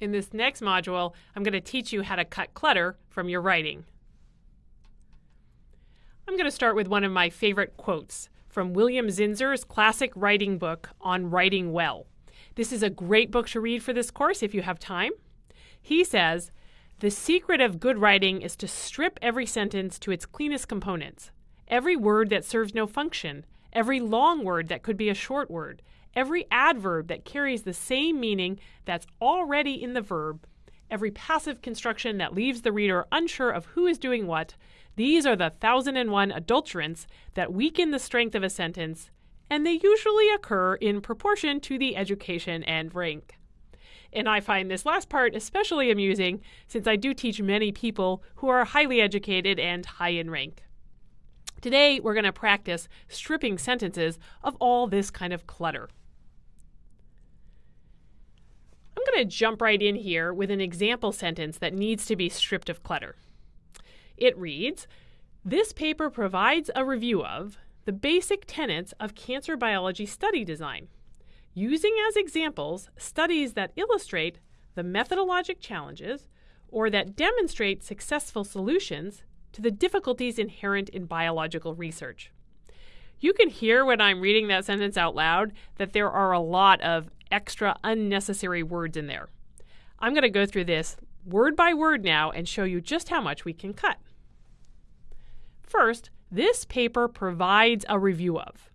In this next module, I'm going to teach you how to cut clutter from your writing. I'm going to start with one of my favorite quotes from William Zinsser's classic writing book on writing well. This is a great book to read for this course if you have time. He says, The secret of good writing is to strip every sentence to its cleanest components. Every word that serves no function, every long word that could be a short word, every adverb that carries the same meaning that's already in the verb, every passive construction that leaves the reader unsure of who is doing what, these are the thousand and one adulterants that weaken the strength of a sentence, and they usually occur in proportion to the education and rank. And I find this last part especially amusing since I do teach many people who are highly educated and high in rank. Today, we're going to practice stripping sentences of all this kind of clutter. I'm going to jump right in here with an example sentence that needs to be stripped of clutter. It reads This paper provides a review of the basic tenets of cancer biology study design, using as examples studies that illustrate the methodologic challenges or that demonstrate successful solutions to the difficulties inherent in biological research. You can hear when I'm reading that sentence out loud that there are a lot of extra unnecessary words in there. I'm going to go through this word by word now and show you just how much we can cut. First, this paper provides a review of.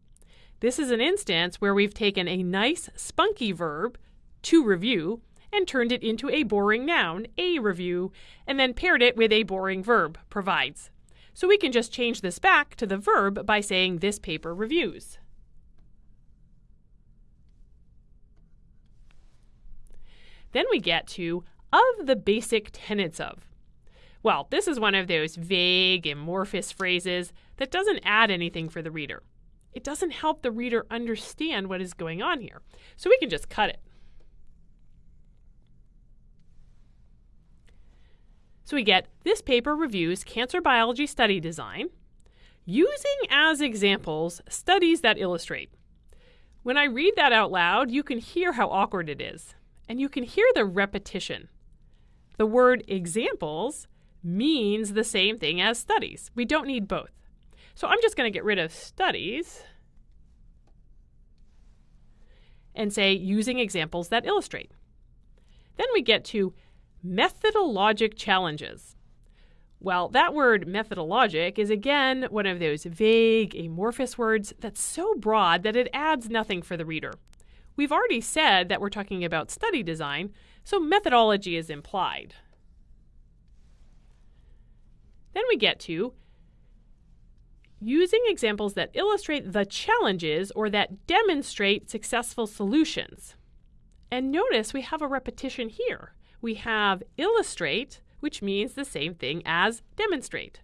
This is an instance where we've taken a nice spunky verb, to review, and turned it into a boring noun, a review, and then paired it with a boring verb, provides. So we can just change this back to the verb by saying this paper reviews. Then we get to of the basic tenets of. Well, this is one of those vague, amorphous phrases that doesn't add anything for the reader. It doesn't help the reader understand what is going on here. So we can just cut it. So we get this paper reviews cancer biology study design using as examples studies that illustrate. When I read that out loud, you can hear how awkward it is and you can hear the repetition. The word examples means the same thing as studies. We don't need both. So I'm just going to get rid of studies and say using examples that illustrate. Then we get to methodologic challenges. Well, that word methodologic is again one of those vague, amorphous words that's so broad that it adds nothing for the reader. We've already said that we're talking about study design, so methodology is implied. Then we get to using examples that illustrate the challenges or that demonstrate successful solutions. And notice we have a repetition here. We have illustrate, which means the same thing as demonstrate.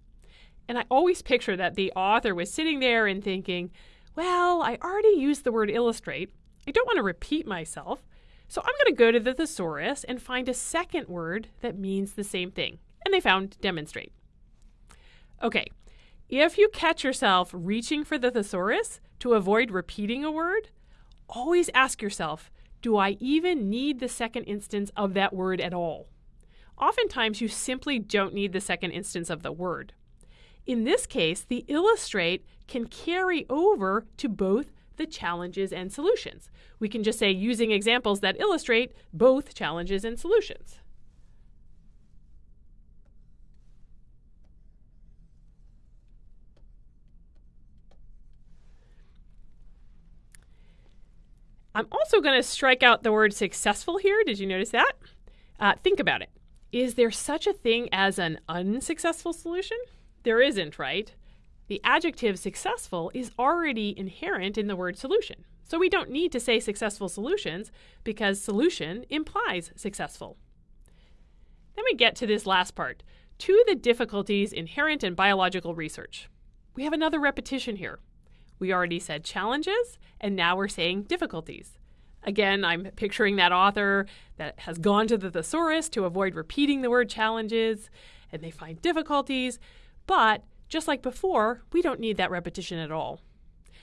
And I always picture that the author was sitting there and thinking, well, I already used the word illustrate. I don't want to repeat myself, so I'm going to go to the thesaurus and find a second word that means the same thing. And they found demonstrate. Okay, if you catch yourself reaching for the thesaurus to avoid repeating a word, always ask yourself, do I even need the second instance of that word at all? Oftentimes, you simply don't need the second instance of the word. In this case, the illustrate can carry over to both the challenges and solutions. We can just say using examples that illustrate both challenges and solutions. I'm also going to strike out the word successful here. Did you notice that? Uh, think about it. Is there such a thing as an unsuccessful solution? There isn't, right? The adjective successful is already inherent in the word solution. So we don't need to say successful solutions because solution implies successful. Then we get to this last part to the difficulties inherent in biological research. We have another repetition here. We already said challenges, and now we're saying difficulties. Again, I'm picturing that author that has gone to the thesaurus to avoid repeating the word challenges, and they find difficulties, but just like before, we don't need that repetition at all.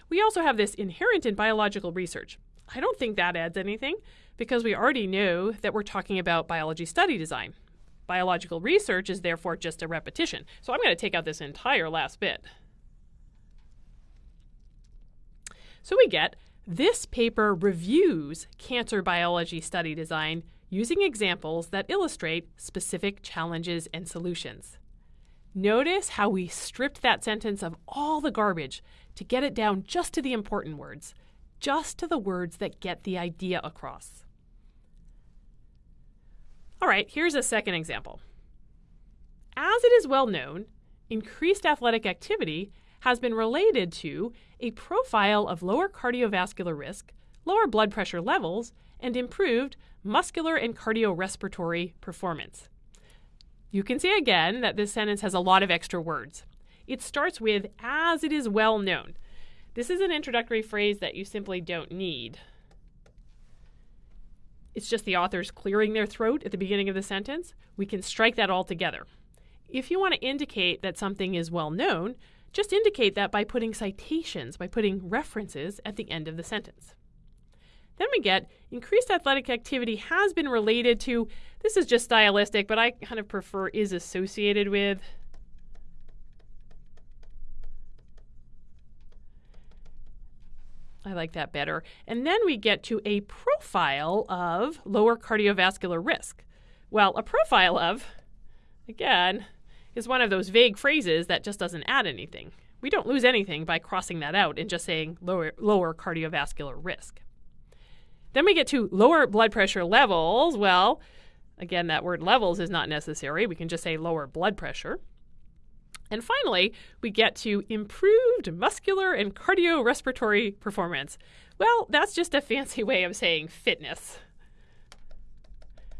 We also have this inherent in biological research. I don't think that adds anything because we already know that we're talking about biology study design. Biological research is therefore just a repetition. So I'm going to take out this entire last bit. So we get this paper reviews cancer biology study design using examples that illustrate specific challenges and solutions. Notice how we stripped that sentence of all the garbage to get it down just to the important words, just to the words that get the idea across. All right, here's a second example. As it is well known, increased athletic activity has been related to a profile of lower cardiovascular risk, lower blood pressure levels, and improved muscular and cardiorespiratory performance. You can see again that this sentence has a lot of extra words. It starts with as it is well known. This is an introductory phrase that you simply don't need. It's just the authors clearing their throat at the beginning of the sentence. We can strike that all together. If you want to indicate that something is well known, just indicate that by putting citations, by putting references at the end of the sentence. Then we get increased athletic activity has been related to, this is just stylistic, but I kind of prefer is associated with. I like that better. And then we get to a profile of lower cardiovascular risk. Well, a profile of, again, is one of those vague phrases that just doesn't add anything. We don't lose anything by crossing that out and just saying lower, lower cardiovascular risk. Then we get to lower blood pressure levels. Well, again, that word levels is not necessary. We can just say lower blood pressure. And finally, we get to improved muscular and cardiorespiratory performance. Well, that's just a fancy way of saying fitness.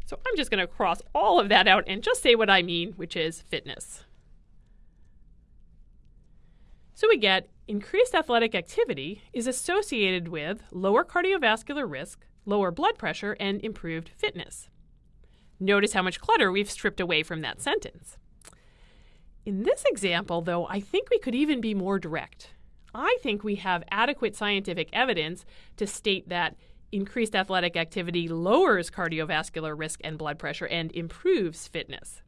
So I'm just going to cross all of that out and just say what I mean, which is fitness. So we get increased athletic activity is associated with lower cardiovascular risk, lower blood pressure, and improved fitness. Notice how much clutter we've stripped away from that sentence. In this example, though, I think we could even be more direct. I think we have adequate scientific evidence to state that increased athletic activity lowers cardiovascular risk and blood pressure and improves fitness.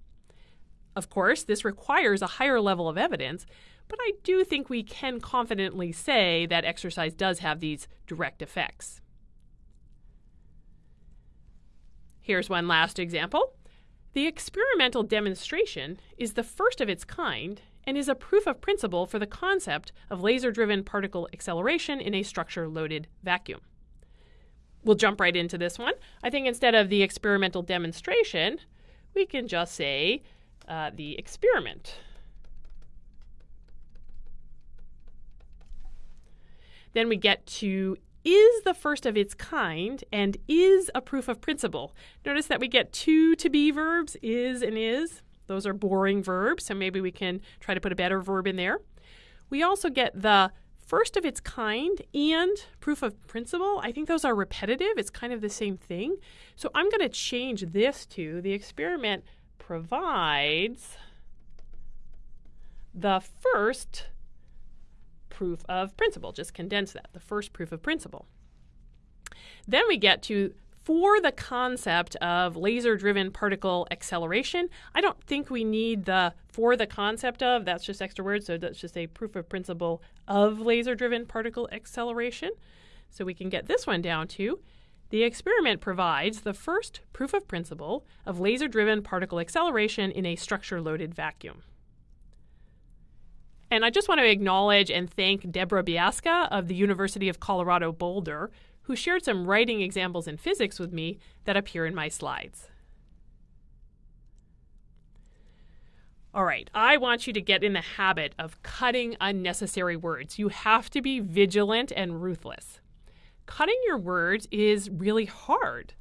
Of course, this requires a higher level of evidence, but I do think we can confidently say that exercise does have these direct effects. Here's one last example. The experimental demonstration is the first of its kind and is a proof of principle for the concept of laser driven particle acceleration in a structure loaded vacuum we'll jump right into this one. I think instead of the experimental demonstration, we can just say uh, the experiment. Then we get to is the first of its kind and is a proof of principle. Notice that we get two to be verbs, is and is. Those are boring verbs, so maybe we can try to put a better verb in there. We also get the first of its kind and proof of principle, I think those are repetitive. It's kind of the same thing. So I'm going to change this to the experiment provides the first proof of principle. Just condense that, the first proof of principle. Then we get to for the concept of laser driven particle acceleration, I don't think we need the for the concept of, that's just extra words, so that's just a proof of principle of laser driven particle acceleration. So we can get this one down to the experiment provides the first proof of principle of laser driven particle acceleration in a structure loaded vacuum. And I just want to acknowledge and thank Deborah Biasca of the University of Colorado Boulder, who shared some writing examples in physics with me that appear in my slides. All right, I want you to get in the habit of cutting unnecessary words. You have to be vigilant and ruthless. Cutting your words is really hard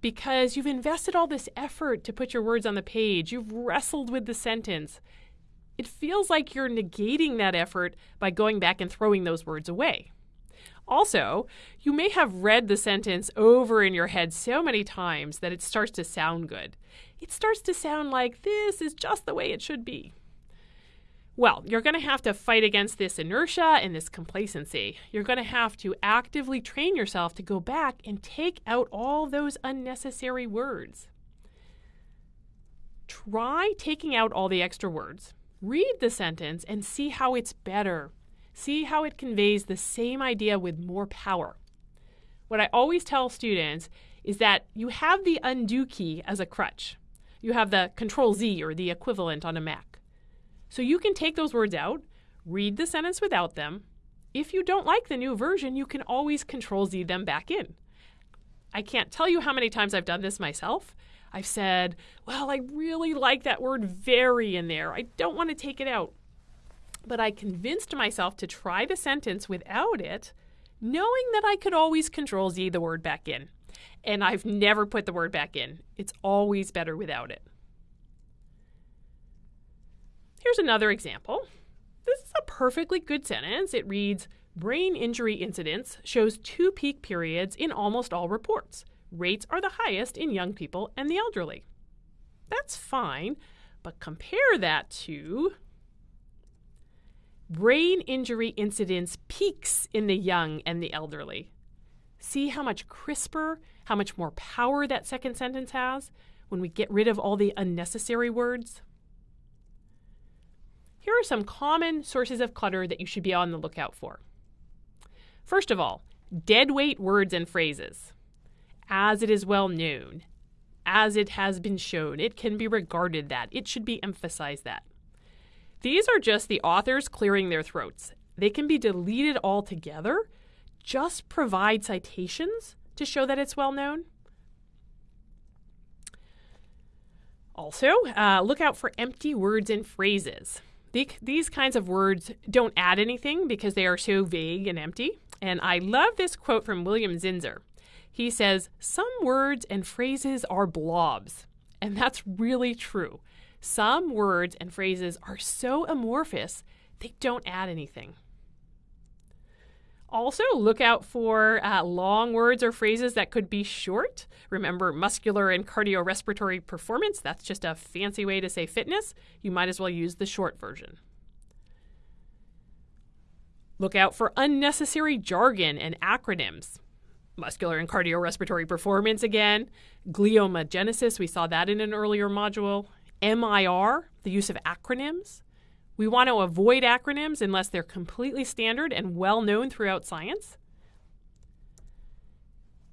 because you've invested all this effort to put your words on the page. You've wrestled with the sentence. It feels like you're negating that effort by going back and throwing those words away. Also, you may have read the sentence over in your head so many times that it starts to sound good. It starts to sound like this is just the way it should be. Well, you're going to have to fight against this inertia and this complacency. You're going to have to actively train yourself to go back and take out all those unnecessary words. Try taking out all the extra words. Read the sentence and see how it's better. See how it conveys the same idea with more power. What I always tell students is that you have the undo key as a crutch. You have the control Z or the equivalent on a Mac. So you can take those words out, read the sentence without them. If you don't like the new version, you can always control Z them back in. I can't tell you how many times I've done this myself. I've said, well, I really like that word very in there. I don't want to take it out. But I convinced myself to try the sentence without it, knowing that I could always control Z the word back in. And I've never put the word back in. It's always better without it. Here's another example. This is a perfectly good sentence. It reads Brain injury incidence shows two peak periods in almost all reports. Rates are the highest in young people and the elderly. That's fine, but compare that to brain injury incidence peaks in the young and the elderly. See how much crisper, how much more power that second sentence has when we get rid of all the unnecessary words? Here are some common sources of clutter that you should be on the lookout for. First of all, deadweight words and phrases. As it is well known, as it has been shown, it can be regarded that, it should be emphasized that. These are just the authors clearing their throats. They can be deleted altogether. Just provide citations to show that it's well known. Also, uh, look out for empty words and phrases these kinds of words don't add anything because they are so vague and empty. And I love this quote from William Zinsser. He says, Some words and phrases are blobs. And that's really true. Some words and phrases are so amorphous, they don't add anything. Also, look out for uh, long words or phrases that could be short. Remember, muscular and cardiorespiratory performance, that's just a fancy way to say fitness. You might as well use the short version. Look out for unnecessary jargon and acronyms. Muscular and cardiorespiratory performance again. Gliomagenesis, we saw that in an earlier module. MIR, the use of acronyms. We want to avoid acronyms unless they're completely standard and well known throughout science.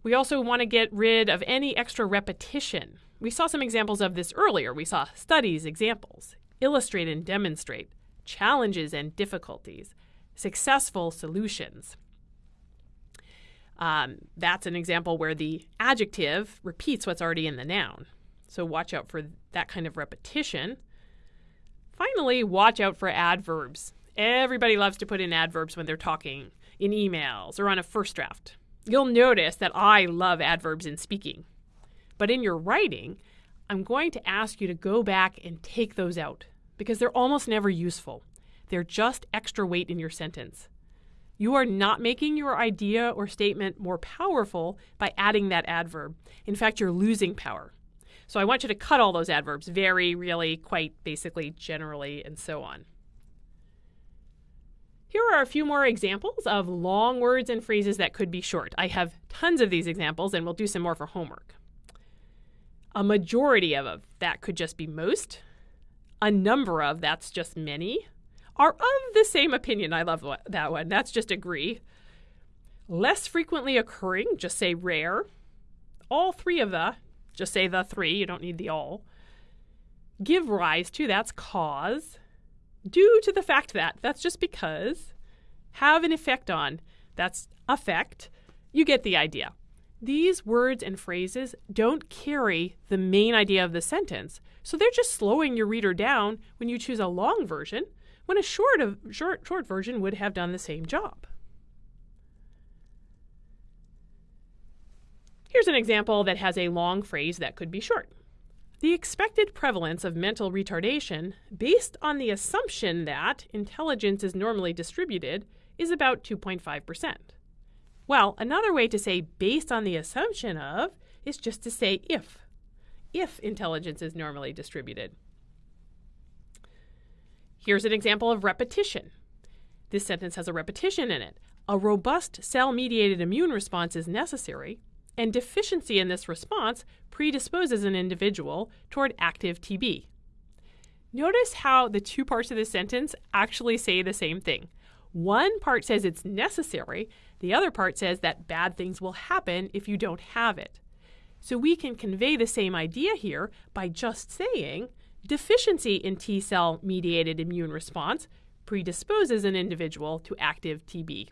We also want to get rid of any extra repetition. We saw some examples of this earlier. We saw studies, examples, illustrate and demonstrate, challenges and difficulties, successful solutions. Um, that's an example where the adjective repeats what's already in the noun. So watch out for that kind of repetition. Finally, watch out for adverbs. Everybody loves to put in adverbs when they're talking in emails or on a first draft. You'll notice that I love adverbs in speaking. But in your writing, I'm going to ask you to go back and take those out because they're almost never useful. They're just extra weight in your sentence. You are not making your idea or statement more powerful by adding that adverb. In fact, you're losing power. So I want you to cut all those adverbs very, really, quite, basically, generally, and so on. Here are a few more examples of long words and phrases that could be short. I have tons of these examples, and we'll do some more for homework. A majority of, that could just be most. A number of, that's just many. Are of the same opinion, I love that one. That's just agree. Less frequently occurring, just say rare. All three of the, just say the three, you don't need the all. Give rise to, that's cause. Due to the fact that, that's just because. Have an effect on, that's affect. You get the idea. These words and phrases don't carry the main idea of the sentence, so they're just slowing your reader down when you choose a long version, when a short, of, short, short version would have done the same job. Here's an example that has a long phrase that could be short. The expected prevalence of mental retardation, based on the assumption that intelligence is normally distributed, is about 2.5%. Well, another way to say based on the assumption of is just to say if. If intelligence is normally distributed. Here's an example of repetition. This sentence has a repetition in it. A robust cell mediated immune response is necessary, and deficiency in this response predisposes an individual toward active TB. Notice how the two parts of this sentence actually say the same thing. One part says it's necessary, the other part says that bad things will happen if you don't have it. So we can convey the same idea here by just saying deficiency in T cell mediated immune response predisposes an individual to active TB.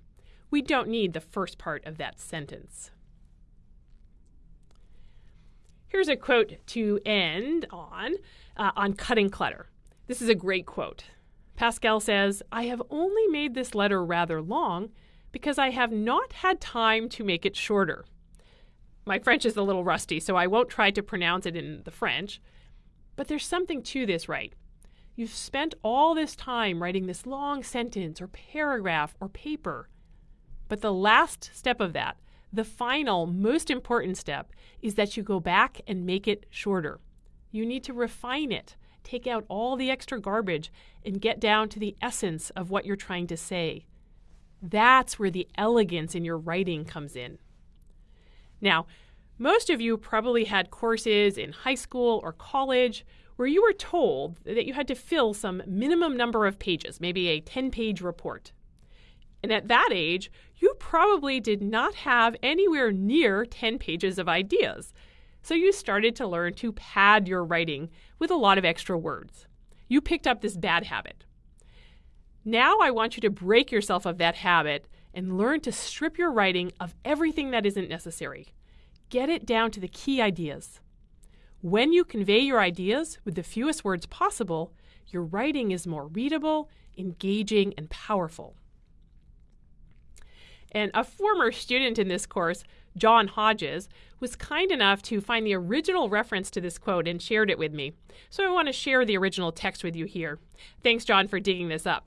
We don't need the first part of that sentence. Here's a quote to end on uh, on cutting clutter. This is a great quote. Pascal says, I have only made this letter rather long because I have not had time to make it shorter. My French is a little rusty, so I won't try to pronounce it in the French. But there's something to this, right? You've spent all this time writing this long sentence or paragraph or paper. But the last step of that, the final, most important step is that you go back and make it shorter. You need to refine it, take out all the extra garbage, and get down to the essence of what you're trying to say. That's where the elegance in your writing comes in. Now, most of you probably had courses in high school or college where you were told that you had to fill some minimum number of pages, maybe a 10 page report. And at that age, you probably did not have anywhere near 10 pages of ideas. So you started to learn to pad your writing with a lot of extra words. You picked up this bad habit. Now I want you to break yourself of that habit and learn to strip your writing of everything that isn't necessary. Get it down to the key ideas. When you convey your ideas with the fewest words possible, your writing is more readable, engaging, and powerful. And a former student in this course, John Hodges, was kind enough to find the original reference to this quote and shared it with me. So I want to share the original text with you here. Thanks, John, for digging this up.